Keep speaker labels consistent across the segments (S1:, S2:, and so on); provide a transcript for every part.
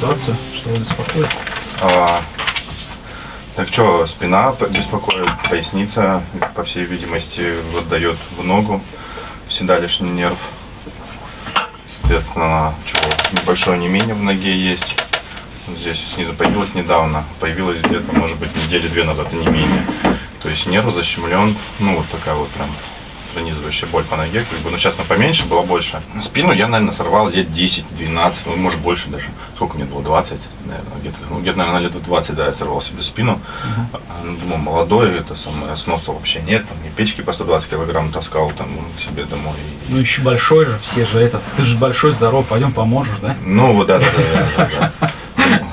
S1: ситуацию? Что вас беспокоит?
S2: А, так что, спина беспокоит, поясница, по всей видимости, отдает в ногу, седалищный нерв. Соответственно, чего, небольшое онемение в ноге есть. Здесь снизу появилось недавно, появилось где-то, может быть, недели две назад онемение. То есть нерв защемлен, ну вот такая вот прям пронизывающая боль по ноге, как бы, ну сейчас она поменьше, была больше. Спину я, наверное, сорвал лет 10-12, ну, может больше даже. Сколько мне было? 20, наверное, где-то, ну, где-то, наверное, лет 20, да, я сорвал себе спину. А, ну, Думал, молодой, это самое, сноса вообще нет, там, мне печки по 120 килограмм таскал там ну, к себе домой.
S1: Ну еще большой же, все же этот. Ты же большой, здоров, пойдем поможешь, да?
S2: Ну, вот, да, да, да, да.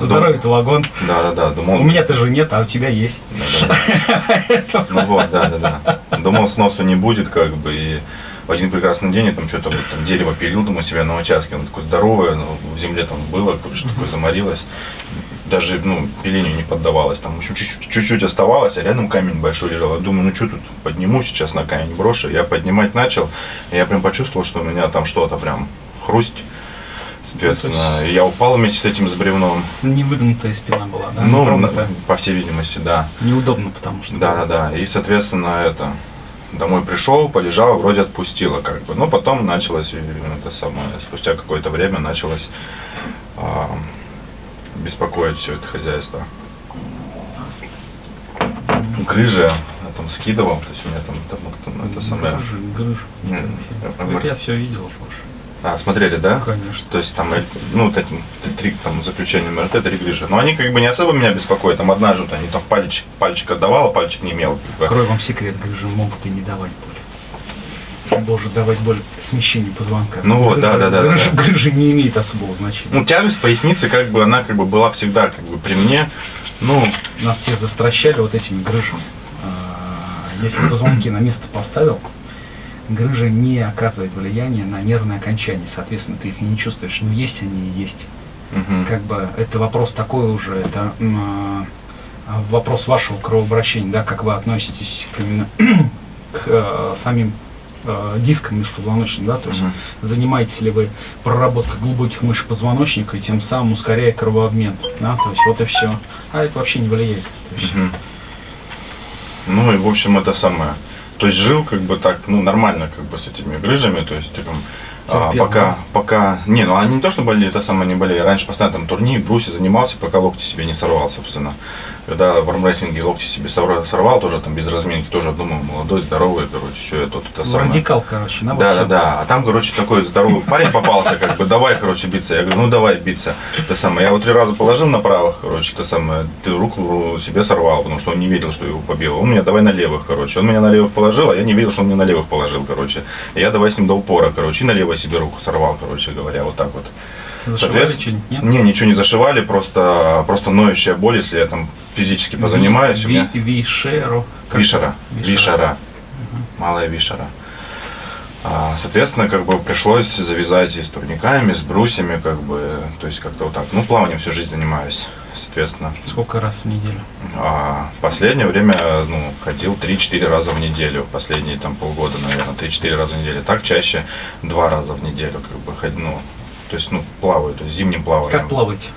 S1: Здоровье-то вагон.
S2: Да, да, да, думал.
S1: У меня-то же нет, а у тебя есть.
S2: Да-да-да. Ну вот, да, да, да. Думал, сносу не будет, как бы, и в один прекрасный день я там что-то вот, там дерево пилил, думаю, себя на участке, оно такое здоровое, оно в земле там было, что такое заморилось. Даже, ну, пилению не поддавалось, там еще чуть-чуть, чуть-чуть оставалось, а рядом камень большой лежал. Я думаю, ну что тут, подниму сейчас на камень брошу. Я поднимать начал, и я прям почувствовал, что у меня там что-то прям хрусть. Соответственно,
S1: Ну, есть-
S2: я упал вместе с этим с бревном.
S1: Не выгнутая спина была, да?
S2: Ну, на- по всей видимости, да.
S1: Неудобно, потому что.
S2: Да, да, да. И, соответственно, это домой пришел, полежал, вроде отпустило как бы. Но потом началось, э, это самое, спустя какое-то время началось а, беспокоить все это хозяйство. Грыжи я там скидывал, то есть у меня там, там, там это самое. М,
S1: Вот я все видел уже.
S2: А, смотрели, да?
S1: Конечно.
S2: То есть там, ну, вот эти т- три там заключения МРТ, три грыжи. Но они как бы не особо меня беспокоят. Там одна же, вот они там пальчик, пальчик отдавала, пальчик не имел. как бы.
S1: Открою вам секрет, грыжи могут и не давать боли. Может давать боль смещение позвонка.
S2: Ну вот, да, да, да,
S1: Грыжи,
S2: да.
S1: грыжи не имеет особого значения.
S2: Ну, тяжесть поясницы, как бы, она как бы была всегда как бы при мне. Ну,
S1: Нас все застращали вот этими грыжами. А, Если позвонки на место поставил, грыжа не оказывает влияния на нервные окончания. Соответственно, ты их не чувствуешь. Ну, есть они и есть.
S2: мгм.
S1: Как бы это вопрос такой уже, это а, вопрос вашего кровообращения, да, как вы относитесь к, именно к э, самим э, дискам межпозвоночным, да, то есть
S2: Мгм.
S1: занимаетесь ли вы проработкой глубоких мышц позвоночника и тем самым ускоряя кровообмен, да, то есть вот и все. А это вообще не влияет.
S2: Мгм. Ну и в общем это самое. То есть жил как бы так, ну нормально как бы с этими грыжами, то есть там, а, пока, пока, не, ну они не то, что болели, это самое не болели. Раньше постоянно там турнир, бруси занимался, пока локти себе не сорвал, собственно. Когда в армрестлинге локти себе сорвал, тоже там без разминки, тоже думал, молодой, здоровый, короче, что я тут это
S1: ну,
S2: самое.
S1: радикал, короче, да,
S2: Да, да, да. А там, короче, такой здоровый парень попался, как бы, давай, короче, биться. Я говорю, ну давай биться. То самое. Я его три раза положил на правых, короче, то самое, ты руку себе сорвал, потому что он не видел, что его побил. Он меня давай на левых, короче. Он меня на левых положил, а я не видел, что он мне на левых положил, короче. Я давай с ним до упора, короче, и на левой себе руку сорвал, короче говоря, вот так вот.
S1: Зашивали что-нибудь, нет?
S2: Не, ничего не зашивали, просто, просто ноющая боль, если я там физически позанимаюсь. у меня-
S1: Ви- Вишеру.
S2: Вишера.
S1: это?
S2: Вишера. Малая вишера. А, Соответственно, как бы пришлось завязать и с турниками, с брусьями, как бы, то есть как-то вот так. Ну, плаванием всю жизнь занимаюсь, соответственно.
S1: Сколько раз в неделю?
S2: А последнее время, ну, ходил 3-4 раза в неделю, последние там полгода, наверное, 3-4 раза в неделю. Так чаще два раза в неделю, как бы, ходь- ну, то есть, ну, плаваю, то есть зимним плаванием.
S1: Как плавать?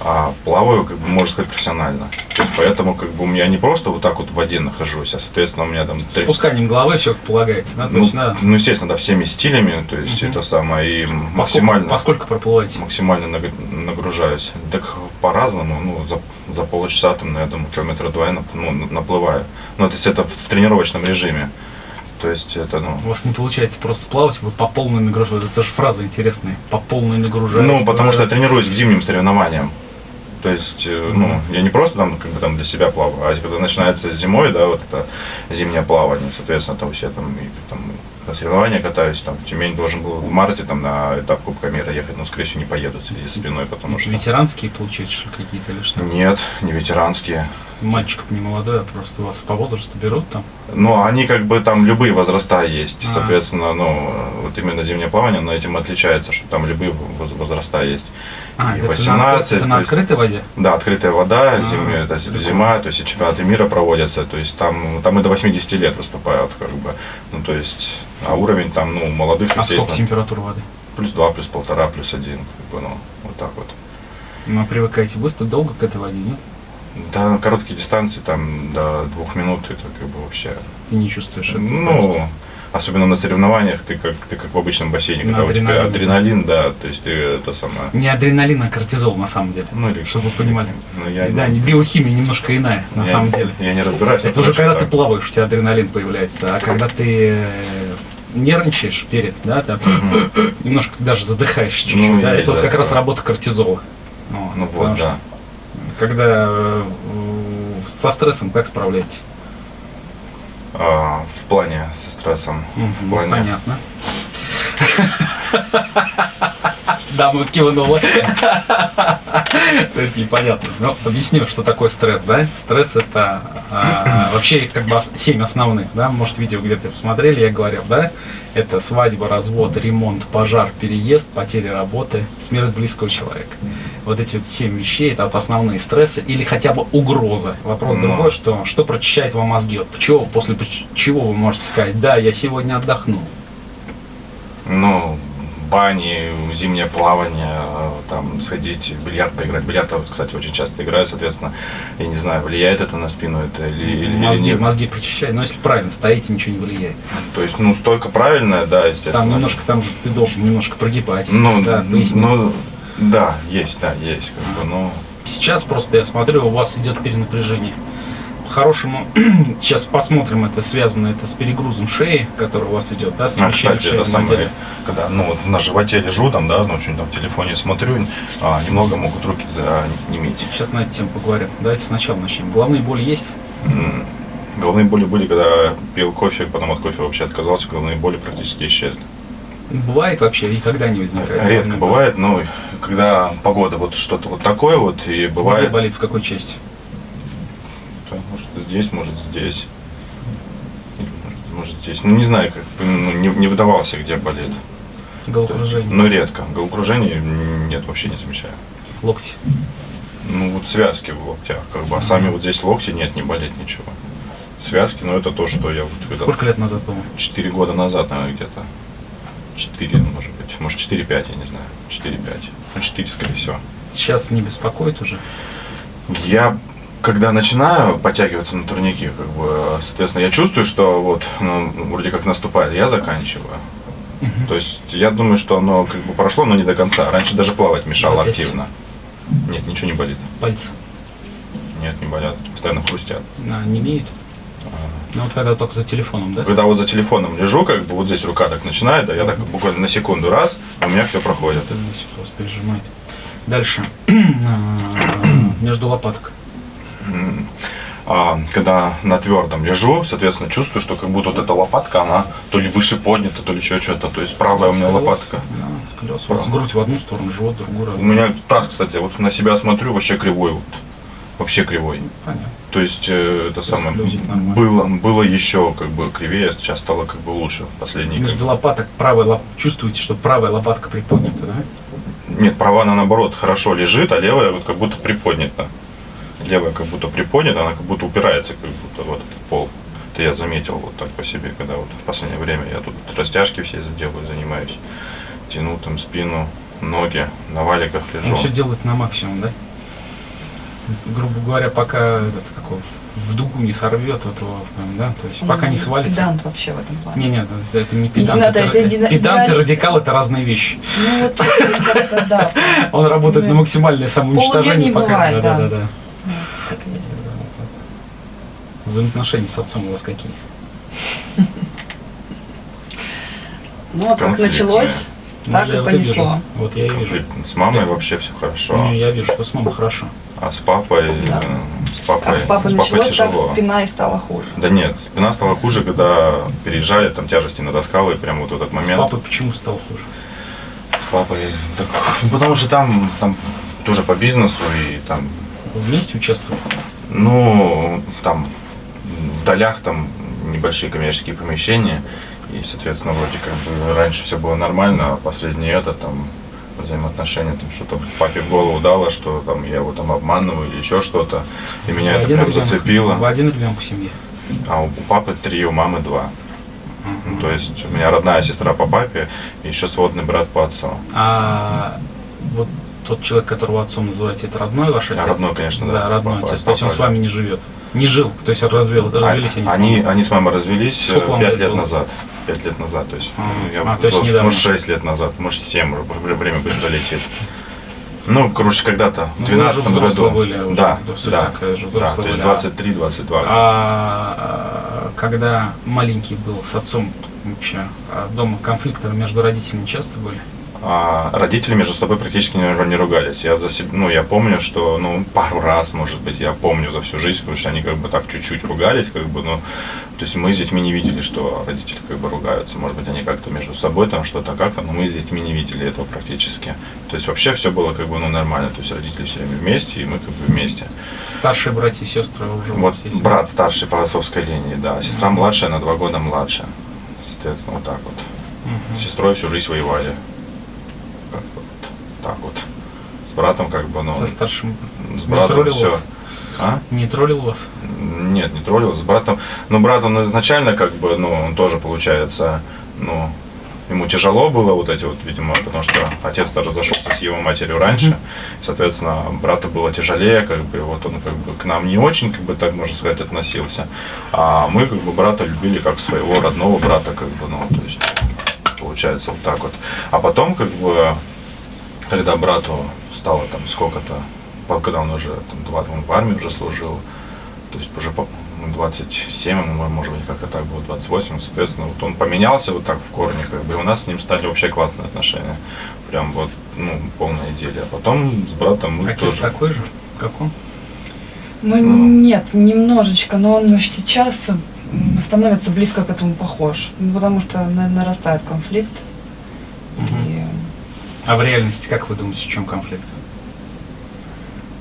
S2: А плаваю, как бы, можно сказать, профессионально. То есть, поэтому, как бы, у меня не просто вот так вот в воде нахожусь, а, соответственно, у меня там...
S1: С опусканием головы все полагается, да?
S2: Ну,
S1: да.
S2: ну, естественно, да, всеми стилями, то есть
S1: Мгм.
S2: это самое, и
S1: Поскольку,
S2: максимально,
S1: поскольку проплываете?
S2: максимально наг- нагружаюсь. Так по-разному, ну, за, за полчаса, там, ну, я думаю, километра два я нап- ну, на- наплываю. Ну, то есть это в тренировочном режиме. То есть это, ну,
S1: У вас не получается просто плавать, вы по полной нагружаете. Это же фраза интересная. По полной нагружаете.
S2: ну, потому что я тренируюсь к зимним соревнованиям. То есть, э, ну, я не просто там, как бы там для себя плаваю, а когда начинается зимой, да, вот это зимнее плавание, соответственно, там все там, и, там на соревнования катаюсь, там, в Тюмень должен был в марте там на этап Кубка мира ехать, но, скорее всего, не поеду в связи с спиной, потому что...
S1: Ветеранские получается какие-то или что?
S2: Нет, не ветеранские.
S1: Мальчик не молодой, а просто вас по возрасту берут там.
S2: Но они как бы там любые возраста есть,
S1: А.
S2: соответственно, ну, вот именно зимнее плавание, но этим отличается, что там любые воз- возраста есть.
S1: А,
S2: И
S1: это,
S2: 18,
S1: на, это на
S2: есть-
S1: открытой воде?
S2: Да, открытая вода,
S1: А,
S2: зимняя, это зима, то есть и чемпионаты мира проводятся, то есть там, там и до 80 лет выступают, как бы, ну, то есть, а уровень там, ну, молодых,
S1: А сколько
S2: естественно,
S1: температура воды?
S2: плюс 2, плюс полтора, плюс один, как бы, ну, вот так вот.
S1: Ну, а привыкаете быстро, долго к этой воде, нет?
S2: Да, на короткие дистанции, там, до двух минут, это как бы вообще...
S1: Ты не чувствуешь это?
S2: Ну, особенно на соревнованиях, ты как, ты как в обычном бассейне,
S1: На
S2: когда у тебя адреналин, да, то есть ты это самое...
S1: Не адреналин, а кортизол на самом деле.
S2: Ну, или
S1: Чтобы вы понимали.
S2: Ну, я,
S1: да, не биохимия немножко иная, на
S2: я-
S1: самом деле.
S2: Я не разбираюсь.
S1: Это уже
S2: точно
S1: когда ты
S2: так.
S1: плаваешь, у тебя адреналин появляется. А когда ты э, нервничаешь перед, да, там,
S2: Мгм.
S1: немножко даже задыхаешься чуть-чуть,
S2: Ну,
S1: да, это вот как раз работа кортизола.
S2: Ну
S1: потому
S2: вот,
S1: что
S2: да.
S1: Когда э, со стрессом как справляетесь?
S2: А, в плане со стрессом.
S1: Мгм,
S2: в плане...
S1: Понятно. Да, мы кивнули. То есть непонятно. Ну, объясню, что такое стресс, да? Стресс это а, вообще как бы семь основных, да? Может, видео где-то посмотрели, я говорил, да? Это свадьба, развод, ремонт, пожар, переезд, потеря работы, смерть близкого человека. Вот эти вот семь вещей, это вот основные стрессы или хотя бы угроза. Вопрос
S2: Но.
S1: другой, что, что прочищает вам мозги? Вот чего, после чего вы можете сказать, да, я сегодня отдохнул.
S2: Ну, бани, зимнее плавание, э, там, сходить в бильярд поиграть. Бильярд, кстати, очень часто играют, соответственно, я не знаю, влияет это на спину это или, или, или
S1: мозги,
S2: нет.
S1: мозги прочищает. Но если правильно стоите, ничего не влияет.
S2: То есть, ну, столько правильное, да, естественно.
S1: Там немножко, там же ты должен немножко прогибать.
S2: Ну,
S1: да, поясницу.
S2: ну, да, есть, да, есть, как бы, ну,
S1: Сейчас просто я смотрю, у вас идет перенапряжение. По-хорошему, сейчас посмотрим, это связано это с перегрузом шеи, который у вас идет, да,
S2: а,
S1: смещением
S2: кстати,
S1: шеи
S2: это самое, когда, ну, вот на животе лежу, там, да, ну, что-нибудь там в телефоне смотрю, а, немного могут руки занеметь.
S1: Сейчас на эту тему поговорим. Давайте сначала начнем. Головные боли есть?
S2: М, Головные боли были, когда пил кофе, потом от кофе вообще отказался, головные боли практически исчезли.
S1: Бывает вообще, никогда не возникает.
S2: Редко бывает, но когда погода вот что-то вот такое вот, и бывает,
S1: болит в какой части?
S2: Здесь, может здесь, Или может, может здесь, ну не знаю, как, ну, не, не выдавался, где болит.
S1: Головокружение,
S2: Но редко. Головокружение нет, вообще не замечаю.
S1: локти.
S2: Ну вот связки в локтях, как бы, а сами вот здесь локти нет, не болит ничего. Связки, ну это то, что я вот когда
S1: Сколько лет назад было?
S2: 4 года назад, наверное, где-то. 4, может быть. Может 4-5, я не знаю. 4-5. Ну 4, скорее всего.
S1: Сейчас не беспокоит уже?
S2: Я когда начинаю подтягиваться на турнике, как бы, соответственно, я чувствую, что вот ну, вроде как наступает, я заканчиваю.
S1: Мгм.
S2: То есть я думаю, что оно как бы прошло, но не до конца. Раньше даже плавать мешало активно. Нет, ничего не болит.
S1: Пальцы
S2: Нет, не болят. Постоянно хрустят.
S1: а, не имеют?
S2: А,
S1: Ну вот когда только за телефоном, да?
S2: Когда вот за телефоном лежу, как бы вот здесь рука так начинает, да, я так буквально на секунду раз, а у меня все проходит.
S1: Просто пережимает. Дальше. А, Между лопаток.
S2: А, когда на твердом лежу, соответственно, чувствую, что как будто вот эта лопатка, она то ли выше поднята, то ли еще что-то. То есть правая у меня лопатка.
S1: Да, сколиоз. У вас
S2: Правда.
S1: грудь в одну сторону, живот в другую.
S2: У меня таз, кстати, вот на себя смотрю, вообще кривой вот. Вообще кривой.
S1: Понятно.
S2: То есть э, это самое было, было еще как бы кривее, сейчас стало как бы лучше. Последние.
S1: Между лопаток правая лоп... чувствуете, что правая лопатка приподнята, да?
S2: Нет, правая она наоборот хорошо лежит, а левая вот как будто приподнята. Левая как будто приподнята, она как будто упирается как будто вот в пол. Это я заметил вот так по себе, когда вот в последнее время я тут растяжки все делаю, занимаюсь. Тяну там спину, ноги, на валиках лежу.
S1: Он все делает на максимум, да? Грубо говоря, пока этот какой в дугу не сорвет этого, прям, да, то есть пока не свалится.
S3: Педант вообще в этом плане.
S1: Не, нет, это, это не педант.
S3: надо,
S1: это,
S3: это
S1: педант и радикал это разные вещи.
S3: Ну вот как-то да.
S1: Он работает
S3: Ну,
S1: на максимальное самоуничтожение,
S3: не
S1: пока. да,
S3: да.
S1: да,
S3: Ну, так и есть.
S1: Взаимоотношения с отцом у вас какие?
S3: Ну вот как началось,
S1: Ну,
S3: так и понесло.
S1: Вот я и вижу.
S2: С мамой вообще все хорошо,
S1: Ну, я вижу, что с мамой хорошо.
S2: а с папой, э, с папой,
S3: Как с папой
S2: с папой
S3: началось, так
S2: тяжело.
S3: спина и стала хуже.
S2: Да нет, спина стала хуже, когда переезжали, там тяжести натаскала, и прям вот этот
S1: С
S2: момент.
S1: папой почему стал хуже?
S2: С папой. Так, ну, потому что там, там тоже по бизнесу и там,
S1: Вы вместе участвовали?
S2: ну, там в долях там небольшие коммерческие помещения. И, соответственно, вроде как бы раньше все было нормально, а последнее это там взаимоотношения, там что-то папе в голову дало, что там я его там обманываю или еще что-то. И меня
S1: Вы
S2: это прям
S1: ребенок?
S2: зацепило.
S1: Вы один ребенок в семье?
S2: А у папы три, у мамы два. Ну. То есть у меня родная сестра по папе и еще сводный брат по отцу.
S1: А вот тот человек, которого отцом называете, это родной ваш отец?
S2: родной, конечно, да.
S1: Да, родной отец. То есть он с вами не живет? Не жил, то есть развел, развелись они, с
S2: они,
S1: мамой?
S2: они с мамой развелись э, пять
S1: лет было?
S2: назад. Пять лет назад, то есть,
S1: А,
S2: ну, я
S1: а, то есть недавно.
S2: может, шесть лет назад, может, семь, уже время быстро летит. Ну, короче, когда-то, в
S1: Ну, вы
S2: 12
S1: уже взрослые
S2: году.
S1: были уже,
S2: да, да,
S1: такая же,
S2: да,
S1: взрослые
S2: то есть
S1: были. А-
S2: 23-22.
S1: А когда маленький был с отцом вообще, а дома конфликты между родителями часто были?
S2: А, родители между собой практически не, ругались. Я за себ- ну, я помню, что, ну, пару раз, может быть, я помню за всю жизнь, потому что они как бы так чуть-чуть ругались, как бы, ну, то есть мы с детьми не видели, что родители как бы ругаются. Может быть, они как-то между собой там что-то как-то, но мы с детьми не видели этого практически. То есть вообще все было как бы, ну, нормально. То есть родители все время вместе, и мы как бы вместе.
S1: Старшие братья и сестры уже
S2: Вот
S1: есть?
S2: брат старший по отцовской линии, да. Сестра младшая на два года младше. Соответственно, вот так вот.
S1: Мгм.
S2: С сестрой всю жизнь воевали. Так вот. С братом как бы, ну,
S1: Со старшим
S2: с
S1: не
S2: братом
S1: троллил
S2: все.
S1: вас?
S2: А?
S1: не троллил вас?
S2: Нет, не троллил. С братом. Ну, брат он изначально как бы, ну, он тоже получается, ну, ему тяжело было вот эти вот, видимо, потому что отец-то разошелся с его матерью раньше. Соответственно, брату было тяжелее, как бы, вот он как бы к нам не очень, как бы так можно сказать, относился. А мы как бы брата любили как своего родного брата, как бы, ну, то есть, получается вот так вот. А потом, как бы, когда брату стало там сколько-то, когда он уже там, два, он в армии уже служил, то есть уже по- ну, 27, ему, может быть, как-то так было, 28, соответственно, вот он поменялся вот так в корне, как бы, и у нас с ним стали вообще классные отношения. Прям вот, ну, полная идиллия. А потом с братом мы
S1: Отец
S2: тоже...
S1: такой же, как он?
S3: Ну,
S2: Ну.
S3: нет, немножечко, но он сейчас становится близко к этому похож. Ну, потому что на- нарастает конфликт. И
S1: А в реальности, как вы думаете, в чем конфликт?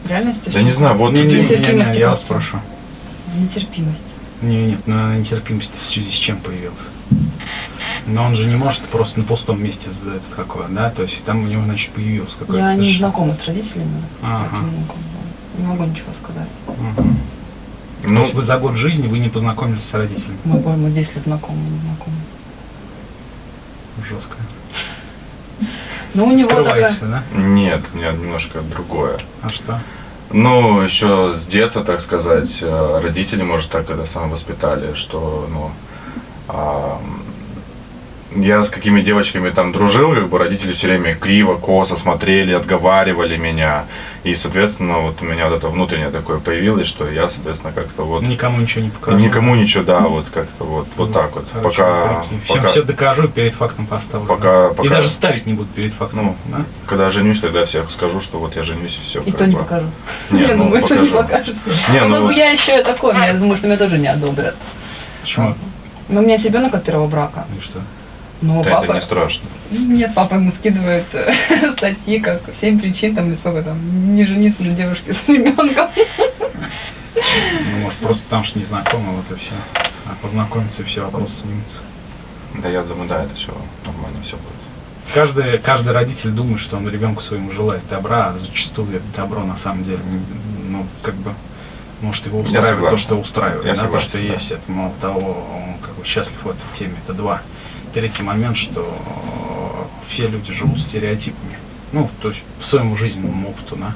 S3: в реальности
S2: Да не знаю, вот
S1: не, не, не, не, я вас спрошу.
S3: нетерпимость.
S1: Не, нет, на нетерпимость в связи с чем появилась? Но он же не может просто на пустом месте за этот какой, да? То есть там у него, значит, появился какой-то...
S3: Я не знакома с родителями,
S1: Ага.
S3: поэтому не могу ничего сказать.
S1: Мгм.
S2: Ну,
S1: вы за год жизни вы не познакомились с родителями?
S3: Мы, по-моему, 10 лет знакомы, не знакомы.
S1: Жестко.
S3: Ну, у него такая...
S1: Да?
S2: нет, у меня немножко другое.
S1: А что?
S2: Ну, еще с детства, так сказать, э, родители, может, так это сам воспитали, что, ну, а, я с какими девочками там дружил, как бы родители все время криво, косо смотрели, отговаривали меня. И, соответственно, вот у меня вот это внутреннее такое появилось, что я, соответственно, как-то вот
S1: Никому ничего не покажу.
S2: никому ничего, да, вот как-то вот, вот так вот.
S1: Короче,
S2: Пока,
S1: все,
S2: пока,
S1: все докажу и перед фактом поставлю.
S2: Пока-
S1: да?
S2: пока-
S1: И даже ставить не буду перед фактом.
S2: Ну,
S1: да?
S2: когда женюсь, тогда всех скажу, что вот я женюсь и все.
S3: И то не покажу.
S2: Не,
S3: я
S2: ну,
S3: думаю, это не
S2: покажу.
S3: покажет.
S2: Не,
S3: ну,
S2: ну-
S3: бы я еще такой, я думаю, что меня тоже не одобрят.
S1: Почему?
S3: Но у меня есть ребенок от первого брака.
S1: И что?
S3: Но
S2: Да,
S3: папа...
S2: это не страшно.
S3: Нет, папа ему скидывает э, статьи, как семь причин, там, или сколько там, не жениться на девушке с ребенком.
S1: Ну, может, просто потому что не знакомы, вот и все. А познакомиться, и все вопросы снимутся.
S2: Да, я думаю, да, это все нормально, все будет.
S1: Каждый, каждый родитель думает, что он ребенку своему желает добра, а зачастую это добро на самом деле, ну, как бы, может его устраивает то, что устраивает,
S2: Я
S1: да, то, что
S2: да.
S1: есть, это мало того, он как бы счастлив в этой теме, это два. Третий момент, что все люди живут стереотипами, ну, то есть в своему жизненному опыту, да,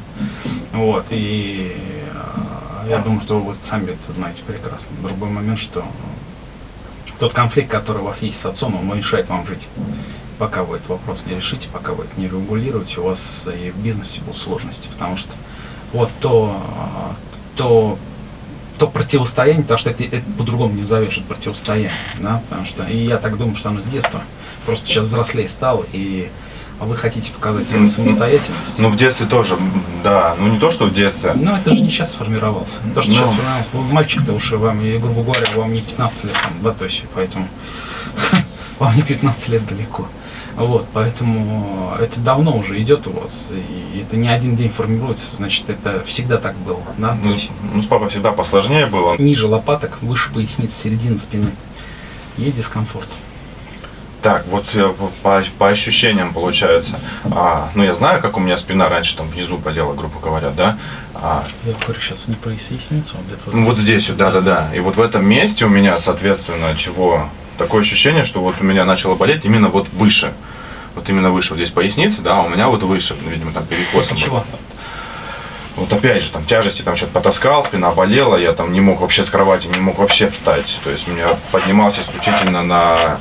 S1: вот, и э, я думаю, что вы сами это знаете прекрасно. Другой момент, что тот конфликт, который у вас есть с отцом, он мешает вам жить. Пока вы этот вопрос не решите, пока вы это не регулируете, у вас и в бизнесе будут сложности, потому что вот то, то, то противостояние, потому что это, это по-другому не назовешь, это противостояние, да, потому что, и я так думаю, что оно с детства, просто сейчас взрослее стал, и вы хотите показать свою самостоятельность.
S2: Ну, в детстве тоже, да. Ну, не то, что в детстве.
S1: Ну, это же не сейчас сформировался. То, что
S2: Ну.
S1: сейчас сформировался, ну, мальчик-то уж вам, и, грубо говоря, вам не 15 лет, там, да, то есть, поэтому вам не 15 лет далеко. Вот, поэтому это давно уже идет у вас, и это не один день формируется, значит, это всегда так было, да,
S2: Ну,
S1: есть
S2: с- ну, с папой всегда посложнее было.
S1: ниже лопаток, выше поясницы, середина спины. Есть дискомфорт.
S2: Так, вот э, по- по, ощущениям получается. А, ну, я знаю, как у меня спина раньше там внизу болела, грубо говоря, да. А,
S1: Я говорю сейчас не про поясницу, а где-то
S2: ну, вот здесь, вот, да-да-да. И вот в этом месте у меня, соответственно, чего такое ощущение, что вот у меня начало болеть именно вот выше. вот именно выше, вот здесь поясница, да, а у меня вот выше, видимо, там перекосом.
S1: Чего?
S2: Вот опять же, там тяжести там что-то потаскал, спина болела, я там не мог вообще с кровати, не мог вообще встать. То есть меня поднимался исключительно на...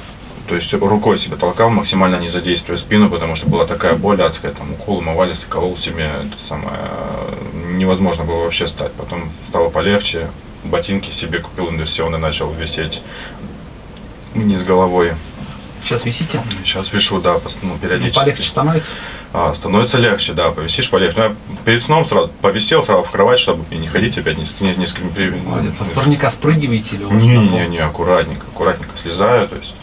S2: То есть рукой себя толкал, максимально не задействуя спину, потому что была такая боль адская, там укол умывались, колол себе, это самое, невозможно было вообще встать. Потом стало полегче, ботинки себе купил инверсионный, начал висеть вниз головой.
S1: Сейчас висите?
S2: Сейчас вешу, да, ну,
S1: Ну,
S2: периодически.
S1: полегче становится?
S2: А, становится легче, да, повисишь полегче. Но я перед сном сразу повисел сразу в кровать, чтобы не ходить опять несколько, не- несколько при-
S1: Молодец. А с турника спрыгиваете или у вас
S2: Не, не, не, не, аккуратненько, аккуратненько слезаю, то есть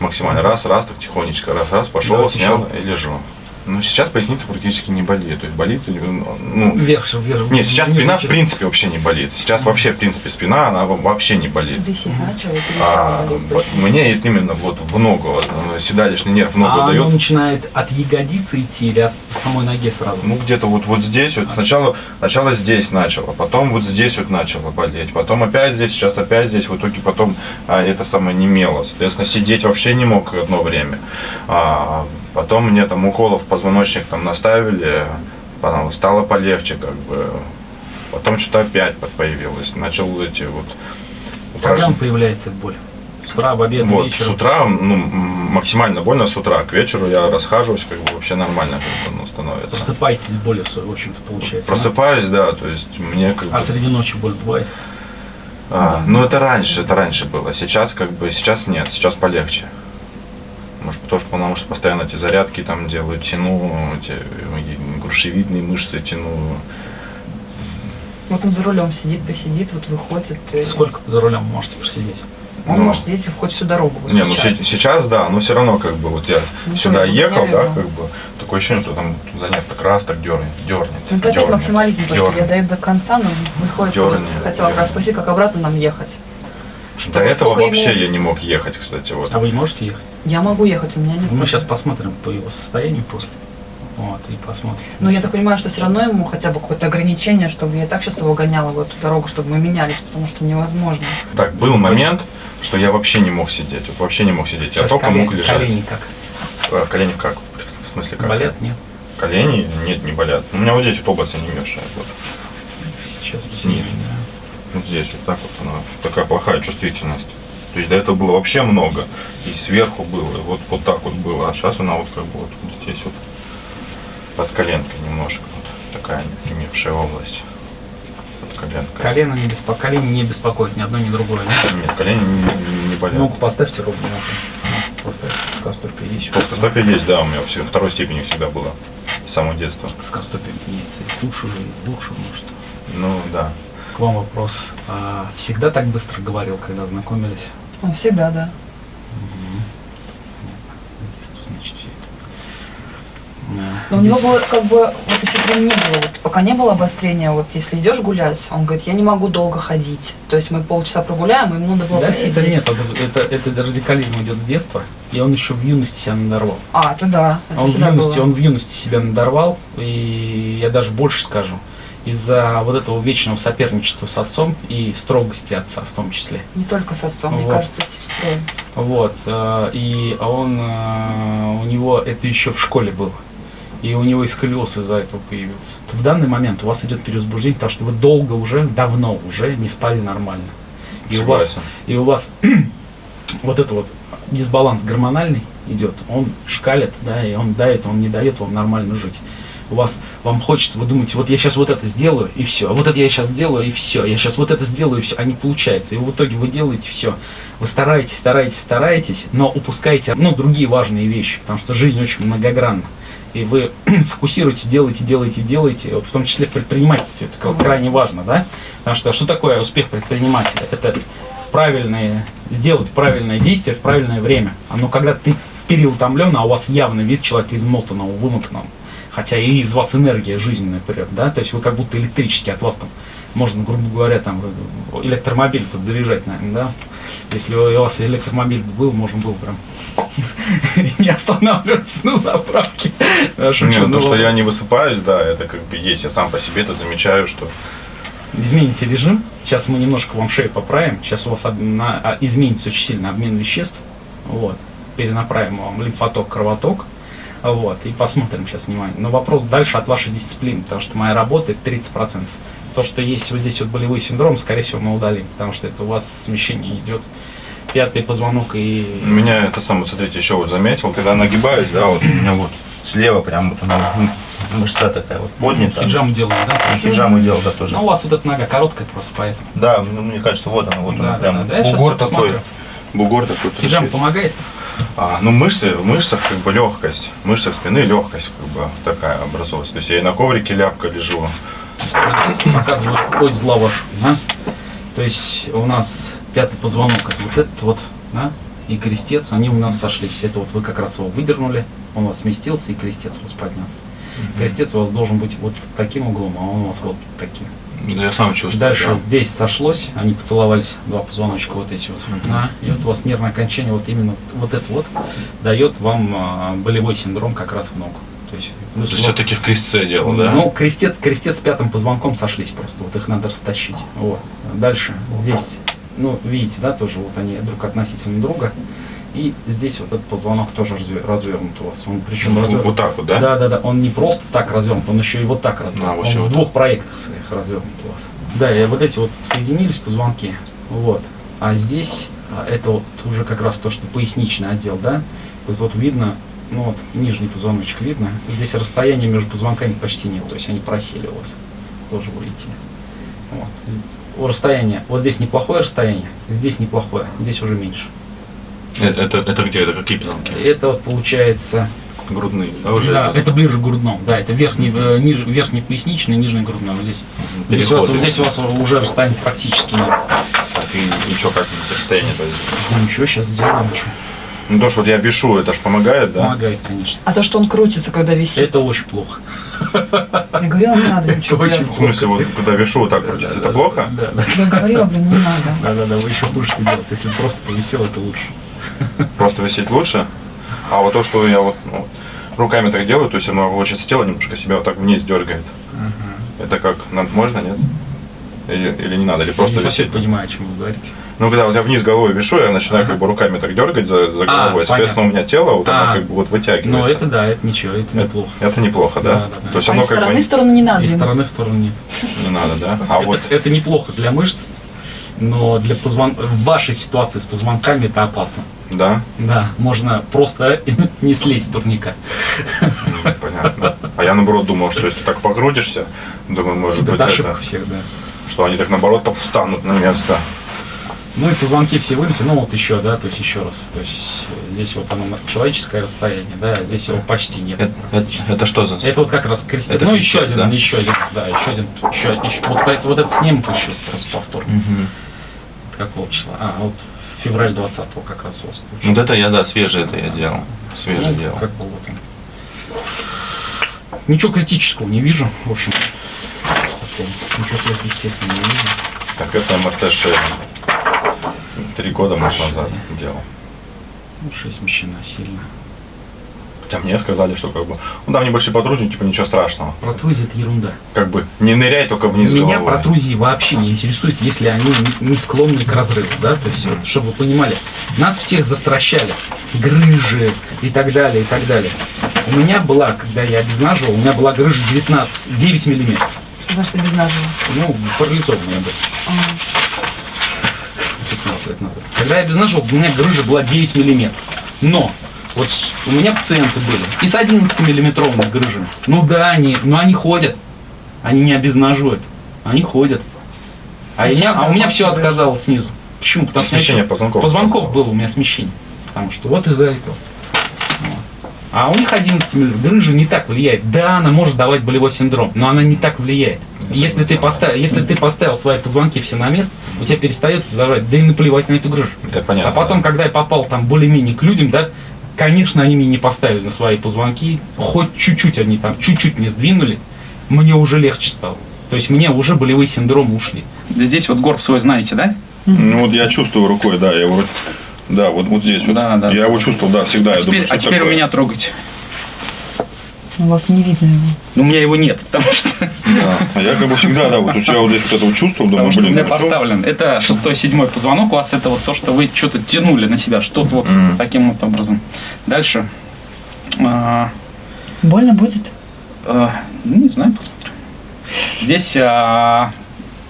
S2: максимально раз, раз, так тихонечко, раз, раз, пошел,
S1: Давайте
S2: снял и лежу. Ну, сейчас поясница практически не болит, то есть болит, ну,
S1: Вверх, вверх.
S2: не, сейчас
S1: нижнюю
S2: спина в принципе вообще не болит. Сейчас вообще, в принципе, спина, она во- вообще не болит.
S3: Начал, и
S2: А, мне это именно вот в ногу, э, седалищный нерв в ногу
S1: А
S2: дает.
S1: оно начинает от ягодицы идти или от самой ноге сразу?
S2: Ну, где-то вот, вот здесь, вот сначала, сначала здесь начало, потом вот здесь вот начало болеть, потом опять здесь, сейчас опять здесь, в итоге потом а, это самое немело. Соответственно, сидеть вообще не мог одно время. А, потом мне там уколов позвоночник там наставили, потом стало полегче, как бы. Потом что-то опять появилось. Начал эти вот
S1: Когда
S2: упражн-
S1: появляется боль? С утра, в обед,
S2: вот, с
S1: вечером?
S2: утра, ну, максимально больно с утра. К вечеру я расхаживаюсь, как бы вообще нормально как бы, ну, становится.
S1: Просыпаетесь с болью, в общем-то, получается. да?
S2: Просыпаюсь, да, то есть мне как бы...
S1: А среди ночи боль бывает?
S2: А, ну это раньше, это раньше было. Сейчас как бы, сейчас нет, сейчас полегче. Может, потому что, потому что постоянно эти зарядки там делаю, тяну, эти грушевидные мышцы тяну.
S3: Вот он за рулем сидит, посидит, вот выходит. и
S1: Сколько за рулем можете просидеть?
S3: Он
S2: Ну.
S3: может сидеть хоть всю дорогу. Вот
S2: не, ну
S3: сейчас.
S2: се- сейчас да, но все равно как бы вот я
S3: Ну,
S2: сюда ехал, да,
S3: понятно.
S2: как бы такое ощущение, что там занят так раз, так дернет, дернет.
S3: Ну, это
S2: дернет,
S3: максимализм, то, что я
S2: дернет.
S3: даю до конца, но приходится, вот,
S2: Дёрни,
S3: хотела как раз спросить, как обратно нам ехать.
S2: До
S3: Чтобы
S2: этого вообще
S3: ему-
S2: я не мог ехать, кстати, вот.
S1: А вы не можете ехать?
S3: Я могу ехать, у меня нет.
S1: Мы сейчас посмотрим по его состоянию после. Вот, и посмотрим.
S3: Но я так понимаю, что все равно ему хотя бы какое-то ограничение, чтобы я так сейчас его гоняла в эту дорогу, чтобы мы менялись, потому что невозможно.
S2: Так, был момент, что я вообще не мог сидеть, вот вообще не мог сидеть, я
S1: Сейчас
S2: только
S1: колени,
S2: мог лежать.
S1: колени как?
S2: А, Колени как? В смысле как?
S1: Болят? Нет?
S2: Колени? Нет, не болят. У меня вот здесь вот область они мешают. Вот.
S1: Сейчас сильнее, да.
S2: Вот здесь вот так вот она. Такая плохая чувствительность. То есть до этого было вообще много. И сверху было, и вот, вот так вот было. А сейчас она вот как бы вот, вот здесь вот под коленкой немножко. Вот такая непримевшая область. Под коленкой.
S1: Колено не, беспо... колени не беспокоит ни одно, ни другое. Да?
S2: Нет, колени не, не- болят.
S1: Ногу поставьте ровно. Поставьте. Скастопия есть.
S2: Плоскостопие есть, да, у меня все, второй степени всегда было. С самого детства.
S1: Скастопия меняется и лучше, и лучше, может.
S2: Ну, да.
S1: К вам вопрос. А всегда так быстро говорил, когда знакомились?
S3: Он всегда, да. Но у него было как бы, вот еще прям не было, вот пока не было обострения, вот если идешь гулять, он говорит, я не могу долго ходить. То есть мы полчаса прогуляем, ему надо было
S1: Да,
S3: посидеть.
S1: это нет, это, это, это радикализм идет с детства, и он еще в юности себя надорвал.
S3: А, это да, это
S1: он в юности,
S3: было.
S1: он в юности себя надорвал, и я даже больше скажу, из-за вот этого вечного соперничества с отцом и строгости отца в том числе.
S3: Не только с отцом, мне
S1: Вот.
S3: кажется, с сестрой.
S1: Вот, э, и он, э, у него это еще в школе было. И у него и сколиоз из-за этого появился. В данный момент у вас идет перевозбуждение, потому что вы долго уже, давно уже не спали нормально. И у вас, и у вас вот это вот дисбаланс гормональный идет, он шкалит, да, и он дает, он не дает вам нормально жить. У вас, вам хочется, вы думаете, вот я сейчас вот это сделаю, и все, а вот это я сейчас сделаю, и все, я сейчас вот это сделаю, и все, а не получается. И в итоге вы делаете все, вы стараетесь, стараетесь, стараетесь, но упускаете, ну, другие важные вещи, потому что жизнь очень многогранна. И вы фокусируетесь, делаете, делаете, делаете, вот в том числе в предпринимательстве, это крайне важно, да? Потому что что такое успех предпринимателя? Это правильные, сделать правильное действие в правильное время. А ну когда ты переутомлен, а у вас явный вид человека измотанного, вымотанного, хотя и из вас энергия жизненная прет, да, то есть вы как будто электрически от вас там, можно, грубо говоря, там э, электромобиль подзаряжать, наверное, да. Если у вас электромобиль был, можно было прям не останавливаться на заправке. Шучу,
S2: Нет,
S1: ну
S2: то, что я не высыпаюсь, да, это как бы есть. Я сам по себе это замечаю, что
S1: Измените режим. Сейчас мы немножко вам шею поправим. Сейчас у вас а, изменится очень сильно обмен веществ. Вот. Перенаправим вам лимфоток, кровоток. Вот, и посмотрим сейчас внимание. Но вопрос дальше от вашей дисциплины, потому что моя работа это 30%. То, что есть вот здесь вот болевой синдром, скорее всего, мы удалим, потому что это у вас смещение идет пятый позвонок и...
S2: Меня это самое, смотрите, еще вот заметил, когда нагибаюсь, да, вот у меня вот слева прям вот она, ну, мышца такая вот поднята.
S1: Хиджам делаем, да?
S2: Хиджаму делал, да, тоже.
S1: Ну, у вас вот эта нога короткая просто поэтому.
S2: Да, ну, мне кажется, вот она, вот
S1: Да,
S2: она
S1: да,
S2: прям
S1: да,
S2: бугор такой. Бугор такой.
S1: Хиджам помогает?
S2: А, ну мышцы, в мышцах как бы легкость, в мышцах спины легкость как бы такая образовалась. То есть я и на коврике ляпка лежу.
S1: Показываю ось зла вашу, да? То есть у нас пятый позвонок, это вот этот вот, да? И крестец, они у нас сошлись. Это вот вы как раз его выдернули, он у вас сместился, и крестец у вас поднялся. Крестец у вас должен быть вот таким углом, а он у вас вот таким.
S2: Да я сам чувствую.
S1: Дальше
S2: да.
S1: здесь сошлось, они поцеловались, два позвоночка вот эти вот.
S2: Мгм.
S1: Да, и вот у вас нервное окончание, вот именно вот это вот, дает вам а, болевой синдром как раз в ногу. То есть, плюс
S2: То есть
S1: вот-
S2: все-таки в крестце дело, да?
S1: ну, крестец, крестец с пятым позвонком сошлись просто, вот их надо растащить. Вот. Дальше, здесь, ну, видите, да, тоже вот они друг относительно друга. И здесь вот этот позвонок тоже разве- развернут у вас. Он причем
S2: Вот-
S1: развернут.
S2: вот так вот, да?
S1: Да, да, да. Он не просто так развернут, он еще и вот так развернут.
S2: А, вот
S1: он в
S2: вот
S1: двух проектах своих развернут у вас. Да, и вот эти вот соединились позвонки. Вот. А здесь а, это вот уже как раз то, что поясничный отдел, да. Вот, вот видно, ну вот нижний позвоночек видно. Здесь расстояние между позвонками почти нет, то есть они просели у вас. Тоже будете. Вот. У расстояния, вот здесь неплохое расстояние, здесь неплохое, здесь уже меньше.
S2: Э, Это, это где? Это какие позвонки?
S1: Это вот получается
S2: Грудные, да, уже?
S1: да, это ближе к грудному. Да, это верхний, э, ниже, верхний поясничный, нижний грудной. Вот здесь, здесь, у вас, здесь у вас уже расстояние практически нет.
S2: Так, и ничего, как расстояние то есть.
S1: Да ничего, сейчас сделаем. Что.
S2: Ну то, что вот я вешу, это ж помогает, да?
S1: Помогает, конечно.
S3: А то, что он крутится, когда висит.
S1: Это очень плохо.
S3: Я говорила, не надо ничего делать.
S2: В смысле, вот когда вешу, вот так крутится, это плохо?
S1: Да, да.
S3: Я говорила, блин, не надо.
S1: Да, да, да, вы еще будете делать. Если просто повисел, это лучше.
S2: Просто висеть лучше? А вот то, что я вот ну, руками так делаю, то есть оно, получается, тело немножко себя вот так вниз дергает. Это как, нам можно, нет? Или, или не надо, или просто
S1: не
S2: висеть?
S1: понимаю, о чем вы говорите.
S2: Ну, когда вот я вниз головой вешу, я начинаю
S1: Ага.
S2: как бы руками так дергать за, за
S1: А,
S2: головой, соответственно, у меня тело вот оно
S1: А.
S2: как бы вот вытягивается.
S1: Но это да, это ничего, это неплохо.
S2: Это неплохо, да?
S1: Да, да, да.
S2: То есть
S3: А
S2: оно
S3: из
S2: как
S3: стороны
S2: бы
S3: в сторону не надо.
S1: Из стороны в сторону нет.
S2: не надо, да? А
S1: это,
S2: вот
S1: это неплохо для мышц, но для позвон... в вашей ситуации с позвонками это опасно.
S2: Да,
S1: Да, можно просто не слезть с турника.
S2: Понятно. А я наоборот думал, что если так покрутишься, думаю, может быть
S1: Это
S2: это,
S1: всех, да.
S2: что они так наоборот так встанут на место.
S1: Ну и позвонки все вылезли, ну вот еще, да, то есть еще раз. То есть э, здесь вот оно человеческое расстояние, да, здесь его почти нет. практически.
S2: что за...
S1: Это вот как раз крестец.
S2: Это
S1: Ну еще один,
S2: да?
S1: еще один, да, еще один, еще, еще. Вот, это- вот этот снимок еще просто повтор.
S2: Мгм.
S1: Какого числа? А, вот февраль 20 как раз у вас получилось.
S2: Вот это я, да, свежий это я делал. Свежий
S1: Ну,
S2: делал.
S1: Как бы вот он. Ничего критического не вижу, в общем. совсем. Ничего сверхъестественного не вижу.
S2: Так это МРТ шея. Три года, может, назад делал.
S1: Ну, шея смещена сильно.
S2: Хотя мне сказали, что как бы, ну там небольшие протрузии, типа ничего страшного.
S1: Протрузия это ерунда.
S2: Как бы не ныряй только вниз
S1: Меня
S2: головой.
S1: протрузии вообще не интересуют, если они не- склонны к разрыву, да, то есть, вот, чтобы вы понимали, нас всех застращали, грыжи и так далее, и так далее. У меня была, когда я обезнаживал, у меня была грыжа 19, 9 миллиметров.
S3: Потому что без нажива.
S1: Ну, парализованная была. 15 лет назад. Когда я обезнаживал, у меня грыжа была 9 миллиметров. Но вот у меня пациенты были и с 11 миллиметровыми грыжами. Ну да, они, но они ходят. Они не обезнаживают. Они ходят. А, я- а у меня все отказало снизу. Почему? Потому что
S2: Смещение
S1: еще-
S2: позвонков.
S1: позвонков было у меня смещение. Потому что вот из-за этого. А у них 11 миллиметров. Грыжа не так влияет. Да, она может давать болевой синдром, но она не так влияет. Если ты, поставил, если ты поставил свои позвонки все на место, у тебя перестает зажать, да и наплевать на эту грыжу.
S2: Это понятно.
S1: А потом, когда я попал там более-менее к людям, да, конечно, они мне не поставили на свои позвонки, хоть чуть-чуть они там, чуть-чуть мне сдвинули, мне уже легче стало. То есть мне уже болевые синдромы ушли. Здесь вот горб свой знаете, да?
S2: Ну вот я чувствую рукой, да, я вроде... Да, вот, вот здесь вот.
S1: Да, да.
S2: Я его чувствовал, да, всегда.
S1: А
S2: я
S1: теперь,
S2: думаю,
S1: а теперь у меня трогайте.
S3: У вас не видно его.
S1: Ну, у меня его нет, потому что,
S2: Да. А я как бы всегда, да, вот у себя вот здесь вот это вот чувствовал, думаю,
S1: потому что у
S2: блин,
S1: меня
S2: ну, чё?
S1: поставлен. Это шестой, седьмой позвонок. У вас это вот то, что вы что-то тянули на себя, что-то вот
S2: Мгм.
S1: таким вот образом. Дальше. А,
S3: Больно будет?
S1: А, ну, не знаю, посмотрим. Здесь а,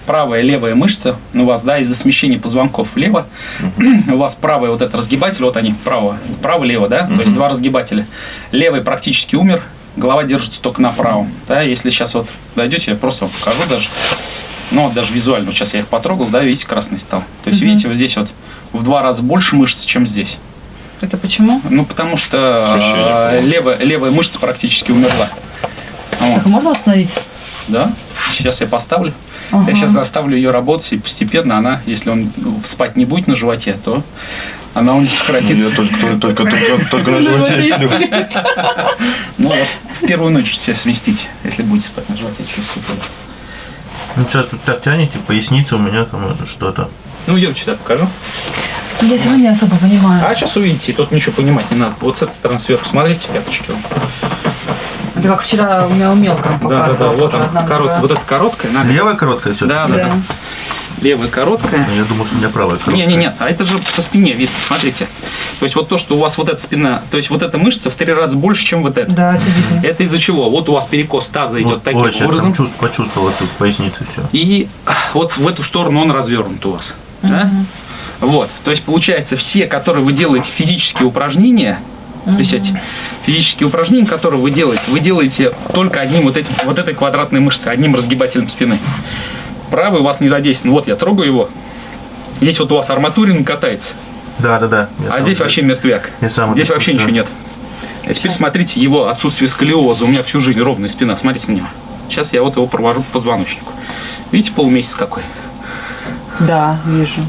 S1: правая и левая мышца у вас, да, из-за смещения позвонков влево. У вас правый вот этот разгибатель, вот они, право, право-лево, да, то есть два разгибателя. Левый практически умер, голова держится только на правом. Да, если сейчас вот дойдете, я просто вам покажу даже. Ну, вот даже визуально, вот сейчас я их потрогал, да, видите, красный стал. То есть,
S3: Мгм.
S1: видите, вот здесь вот в два раза больше мышц, чем здесь.
S3: Это почему?
S1: Ну, потому что
S2: Смещение
S1: а, левая, левая мышца практически умерла. Вот.
S3: Так, можно остановить?
S1: Да, сейчас я поставлю.
S3: Ага.
S1: Я сейчас заставлю ее работать, и постепенно она, если он спать не будет на животе, то она у
S2: Я
S1: сократится.
S2: только, только, только, только, только на животе сплю.
S1: Ну вот, в первую ночь себя сместить, если будете спать на животе, чувствуете.
S4: Ну, сейчас вот так тянете, поясница у меня там это что-то.
S1: Ну, я сюда покажу.
S3: Я сегодня не особо понимаю.
S1: А сейчас увидите, тут ничего понимать не надо. Вот с этой стороны сверху смотрите, пяточки.
S3: Это как вчера у меня у мелком
S1: Да, да, да, вот она, корот,
S3: нога.
S1: вот эта короткая.
S4: Левая короткая все
S1: Да, да, да.
S3: Да.
S1: Левая короткая.
S4: Я думал, что у меня правая короткая.
S1: Не, не, нет, а это же по спине видно, смотрите. То есть вот то, что у вас вот эта спина, то есть вот эта мышца в три раза больше, чем вот эта.
S3: Да, это видно.
S1: Это из-за чего? Вот у вас перекос таза идет
S4: Вот,
S1: таким
S4: ой, сейчас
S1: образом.
S4: чувств- почувствовал тут поясницы все.
S1: И а, вот в эту сторону он развернут у вас. Да?
S3: Мгм.
S1: Вот. То есть получается, все, которые вы делаете физические упражнения, то есть эти физические упражнения, которые вы делаете, вы делаете только одним вот этим, вот этой квадратной мышцей, одним разгибателем спины. Правый у вас не задействован. Вот я трогаю его. Здесь вот у вас арматурин катается,
S4: Да, да, да. Я
S1: а здесь вообще мертвяк. Здесь вообще
S4: чувствую.
S1: ничего нет. А теперь смотрите его отсутствие сколиоза. У меня всю жизнь ровная спина. Смотрите на него. Сейчас я вот его провожу по позвоночнику. Видите, полумесяц какой?
S3: Да, вижу.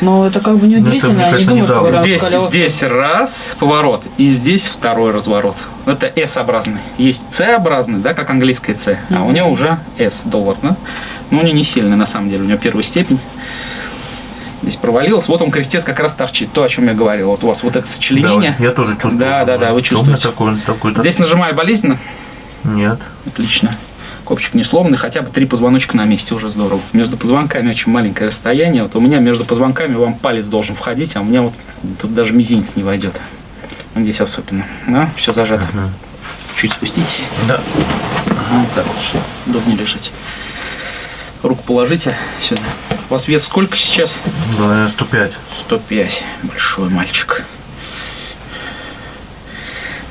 S3: Ну, это как бы
S4: Ну, это,
S3: неудивительно.
S4: мне
S3: Я не думаю, что
S4: недавно.
S1: Здесь,
S3: колёса-
S1: здесь раз поворот, и здесь второй разворот. Это S-образный. Есть C-образный, да, как английское C, а у него уже S доллар, да? Но у него не сильный, на самом деле, у него первая степень. Здесь провалилось. Вот он крестец как раз торчит. То, о чем я говорил. Вот у вас вот это
S4: Да,
S1: сочленение.
S4: вот я тоже чувствую.
S1: Да, да, да, вы чувствуете.
S4: такой, такой,
S1: Здесь нажимаю болезненно.
S4: Нет.
S1: Отлично. Копчик не сломанный, хотя бы три позвоночка на месте, уже здорово. Между позвонками очень маленькое расстояние. Вот у меня между позвонками вам палец должен входить, а у меня вот тут даже мизинец не войдет. Здесь особенно. Да, все зажато.
S4: Мгм.
S1: Чуть спуститесь.
S4: Да.
S1: Ага, вот так вот, чтобы удобнее лежать. Руку положите сюда. У вас вес сколько сейчас?
S4: Да, 105.
S1: 105. Большой мальчик.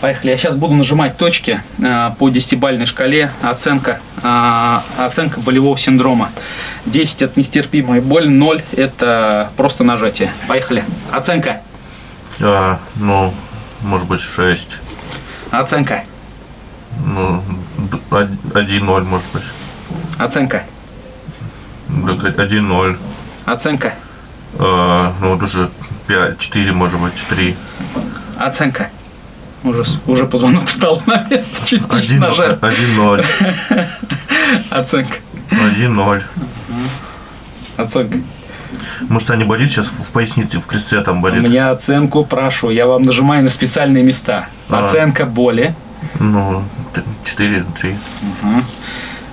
S1: Поехали. Я сейчас буду нажимать точки э, по десятибальной шкале. Оценка, э, оценка болевого синдрома. 10 это нестерпимая боль, 0 это просто нажатие. Поехали. Оценка.
S4: А, ну, может быть, 6.
S1: Оценка.
S4: Ну, д- од- 1-0, может быть.
S1: Оценка.
S4: Да, 1-0.
S1: Оценка.
S4: А, ну, вот уже 5, 4, может быть, 3.
S1: Оценка. Уже, уже позвонок встал на место, частично
S4: 1
S1: нажал.
S4: 1-0.
S1: Оценка.
S4: 1-0.
S1: Оценка.
S4: Может, они болит сейчас в пояснице, в крестце там
S1: У
S4: болит?
S1: меня оценку прошу. Я вам нажимаю на специальные места.
S4: А.
S1: Оценка боли.
S4: Ну, 4, 3.
S1: Мгм.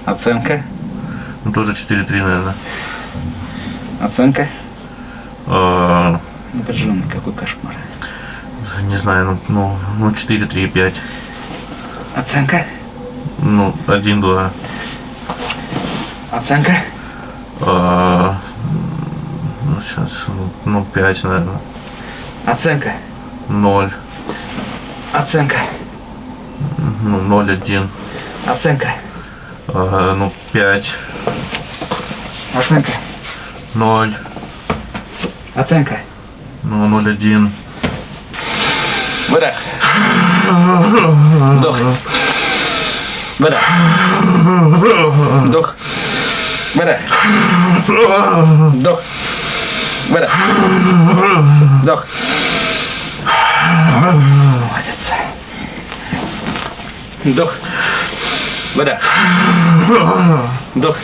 S1: Оценка.
S4: Ну, тоже 4-3, наверное.
S1: Оценка.
S4: А,
S1: Напряженный какой кошмар.
S4: Не знаю, ну, ну, ну 4, 3, 5.
S1: Оценка.
S4: Ну, 1, 2.
S1: Оценка.
S4: А, ну, сейчас, ну, 5, наверное.
S1: Оценка.
S4: 0.
S1: Оценка.
S4: Ну, 0, 1.
S1: Оценка.
S4: А, ну, 5.
S1: Оценка.
S4: 0.
S1: Оценка.
S4: Ну, 0, 1.
S1: Выдох. Вдох. Выдох. Вдох. Выдох. Вдох. Выдох. Вдох. Молодец. Вдох. Выдох. Вдох.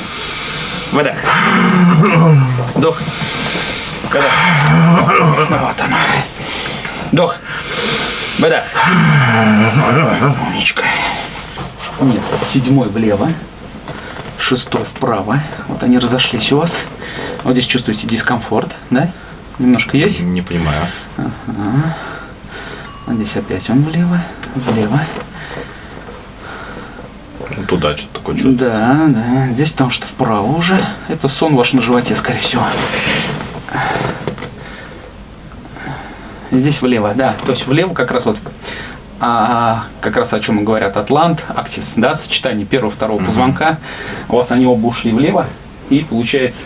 S1: Выдох. Вдох. Выдох. Вот оно. Вдох. Выдох. Умничка. Нет, седьмой влево, шестой вправо. Вот они разошлись у вас. Вот здесь чувствуете дискомфорт, да? Немножко есть?
S2: Не понимаю.
S1: Вот здесь опять он влево. влево.
S2: Ну, туда что-то такое чувство.
S1: Да, да. Здесь потому что вправо уже. Это сон ваш на животе, скорее всего. Здесь влево, да. То есть влево как раз вот а, как раз о чем говорят атлант, аксис, да, сочетание первого второго позвонка. У вас они оба ушли влево, и получается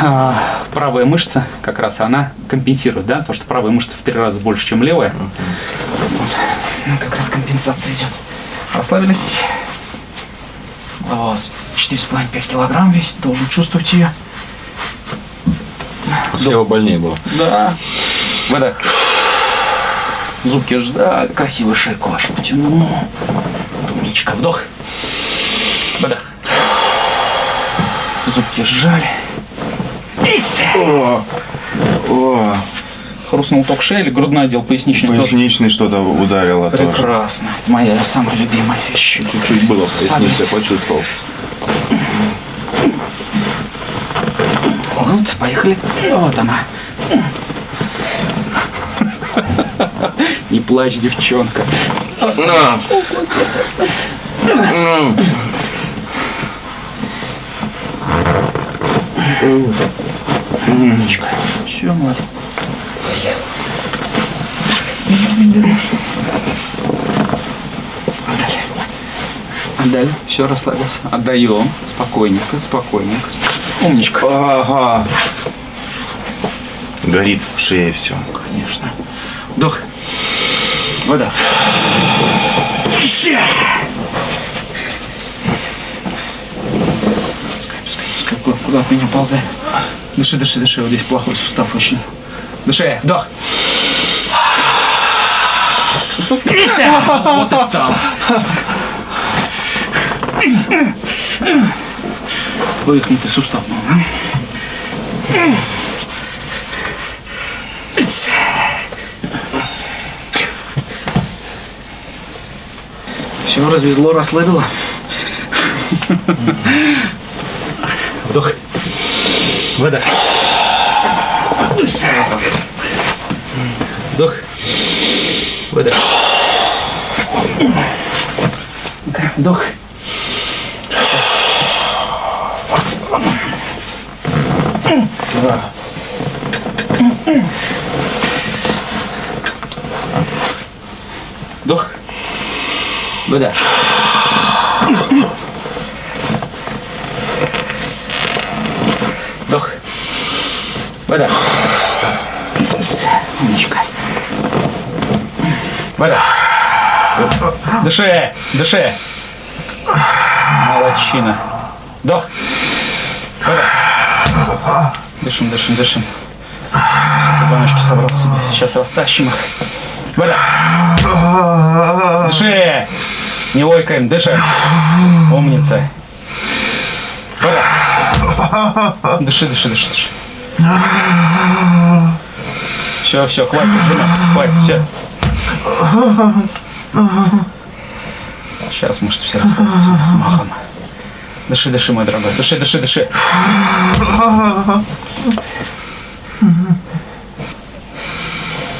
S1: а, правая мышца как раз она компенсирует, да, то что правая мышца в три раза больше, чем левая. Вот. Ну, Как раз компенсация идет. Расслабились. У вас 4,5-5 килограмм весит, должен чувствовать ее.
S2: Слева больнее было.
S1: Да. Выдох. Зубки ждали, красивую шейку вашу потянул. Умничка, вдох. Выдох. Зубки сжали.
S2: О, о,
S1: Хрустнул ток шеи грудной отдел поясничный тоже?
S2: поясничный что-то ударило тоже.
S1: Прекрасно. Это моя самая любимая вещь.
S2: Чуть было, поясница, почувствовал.
S1: Вот, поехали. Вот она. Не плачь, девчонка.
S2: На. Ну.
S1: Умничка. Все, молодец. Отдали. Отдали. Все, расслабился. Отдаем. Спокойненько, спокойненько. Умничка.
S2: Ага. Горит в шее все.
S1: Вдох. Вода. Ща. Пускай, пускай, пускай. Куда, куда от меня ползай. Дыши, дыши, дыши. Вот здесь плохой сустав очень. Дыши. Вдох. Ися! Вот и встал. Вывихнутый сустав. ну, Все, развезло, расслабило. Вдох. Выдох. Вдох. Выдох. Вдох. Вдох. Выдох. Вдох. Выдох. Умничка. Выдох. Дыши, дыши. Молодчина. Вдох. Выдох. Дышим, дышим, дышим. Позвоночки собрал себе. Сейчас растащим их. Выдох. Дыши. Не ойкаем, дышим. Умница. Выдох. Дыши, дыши, дыши, дыши. Все, все, хватит сжиматься, хватит, все. Сейчас мышцы все расслабятся с махом. Дыши, дыши, мой дорогой. Дыши, дыши, дыши.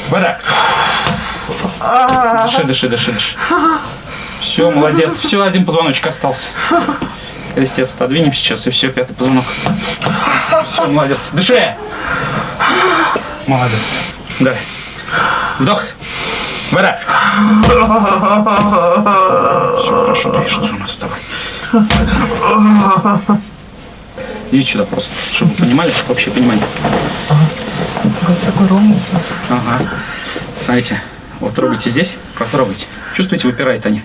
S1: Вода. Дыши, дыши, дыши, дыши. Все, молодец. Все, один позвоночек остался. Крестец отодвинем сейчас, и все, пятый позвонок. Все, молодец. Дыши. Молодец. Давай. Вдох. Вода. Все, хорошо, пишется у нас с тобой. Идите сюда просто, чтобы вы понимали, общее понимание.
S3: Такой ровный смысл.
S1: Ага. Знаете, вот трогайте здесь, потрогайте. Чувствуете, выпирает они.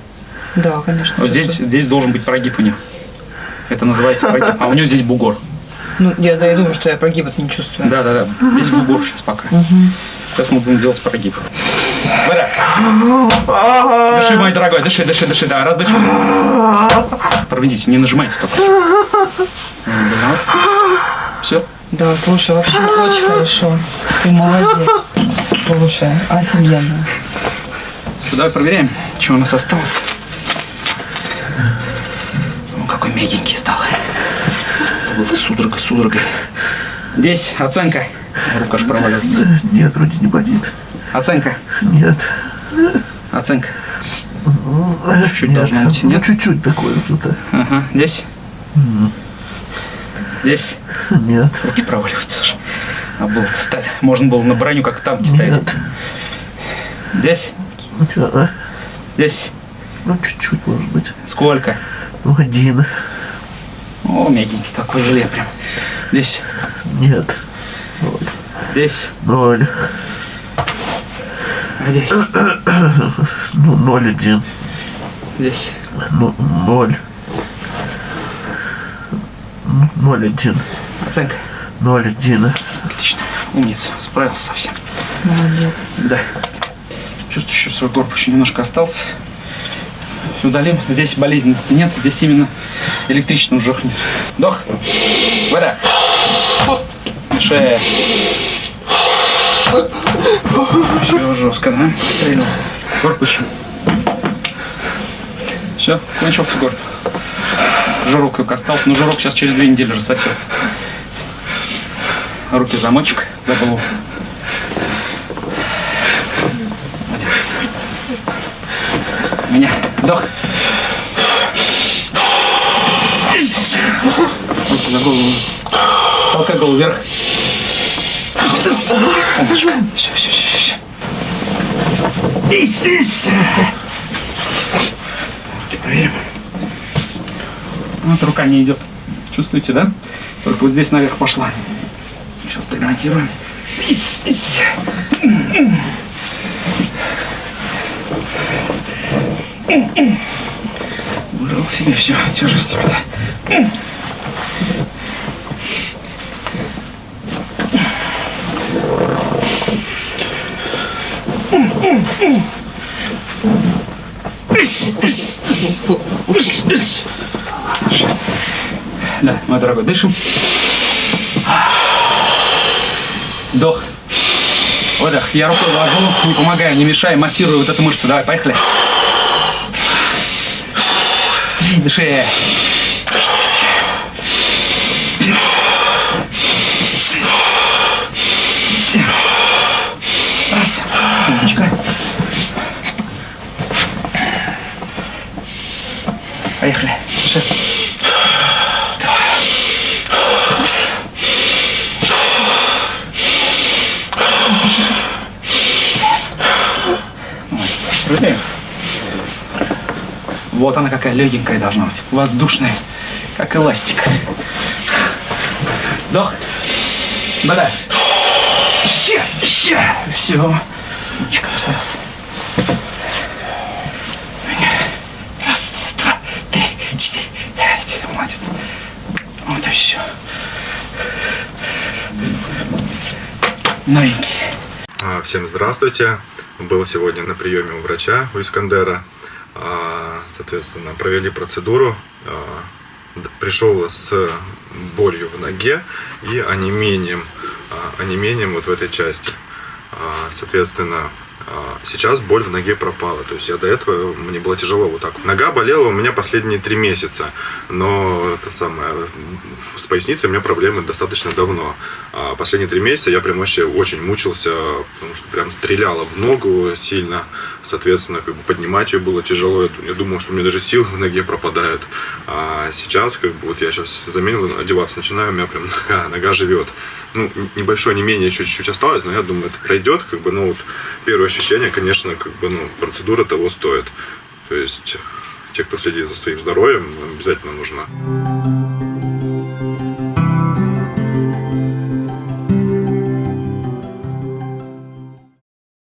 S3: Да, конечно.
S1: Вот здесь, здесь должен быть прогиб у них. Это называется прогиб. А у него здесь бугор.
S3: Ну, я, да, я думаю, что я прогиба-то не чувствую.
S1: Да, да, да. Здесь бугор сейчас пока. Сейчас мы будем делать прогиб. Дыши, мой дорогой, дыши, дыши, дыши, да, раз дыши. Проведите, не нажимайте только. Все.
S3: Да, слушай, вообще очень хорошо. Ты молодец. Слушай, офигенно.
S1: Сюда проверяем, что у нас осталось. Ну, какой мягенький стал. Это было судорога, судорога. Здесь оценка. Рука аж проваливается.
S4: Нет, вроде не болит.
S1: Оценка.
S4: Нет.
S1: Оценка. Чуть-чуть
S4: Нет,
S1: должно быть,
S4: ну,
S1: нет?
S4: чуть-чуть такое что-то.
S1: Ага. Здесь? Здесь?
S4: Нет.
S1: Руки проваливаются уже. А было стали. Можно было на броню, как в танке ставить.
S4: Нет.
S1: Здесь?
S4: Ну, а?
S1: Здесь?
S4: Ну, чуть-чуть, может быть.
S1: Сколько?
S4: Ну, один.
S1: О, мягенький такой желе прям. Здесь?
S4: Нет. Ноль.
S1: Здесь?
S4: Ноль.
S1: А здесь?
S4: Ну, ноль один.
S1: Здесь?
S4: Ну, ноль. Ноль один.
S1: Оценка?
S4: Ноль один.
S1: Отлично. Умница. Справился совсем.
S3: Молодец.
S1: Да. Чувствую, еще свой корпус еще немножко остался. Удалим. Здесь болезненности нет, здесь именно электричеством жохнет. Вдох. Выдох. Шея. Все жестко, да? Стрельнул. Корпус еще. Все, кончился корпус. Жирок только остался. Но жирок сейчас через две недели рассосется. Руки замочек за голову. Меня вдох. За голову. Толкай голову вверх. Все, все, все, все. Исись. Проверим. Вот рука не идет. Чувствуете, да? Только вот здесь наверх пошла. Сейчас доградируем. Ись, ись. Убрал себе все тяжесть Да, мой дорогой, дышим. Вдох. Выдох. Я рукой ложу, не помогаю, не мешаю, массирую вот эту мышцу. Давай, поехали. Дыши. Раз. Умничка. Поехали. Дыши. Молодец. Проверяем. Вот она какая легенькая должна быть. Воздушная, как эластик. Вдох. Бада. Все, все, все. Умничка, раз. Раз, два, три, четыре, пять. Молодец. Вот и все. Новенький.
S2: А, Всем здравствуйте. Был сегодня на приеме у врача, у Искандера. Соответственно, провели процедуру. А, Пришел с болью в ноге и онемением, а, онемением вот в этой части. А, Соответственно, сейчас боль в ноге пропала. То есть я до этого, мне было тяжело вот так. Нога болела у меня последние три месяца. Но это самое, с поясницей у меня проблемы достаточно давно. А последние три месяца я прям вообще очень мучился, потому что прям стреляло в ногу сильно. Соответственно, как бы поднимать ее было тяжело. Я думал, что у меня даже силы в ноге пропадают. А сейчас, как бы, вот я сейчас заменил, одеваться начинаю, у меня прям нога, нога живет. Ну, небольшое не менее чуть-чуть осталось, но я думаю, это пройдет. Как бы, ну, вот, первое ощущение, конечно, как бы, ну, процедура того стоит. То есть, те, кто следит за своим здоровьем, обязательно нужна.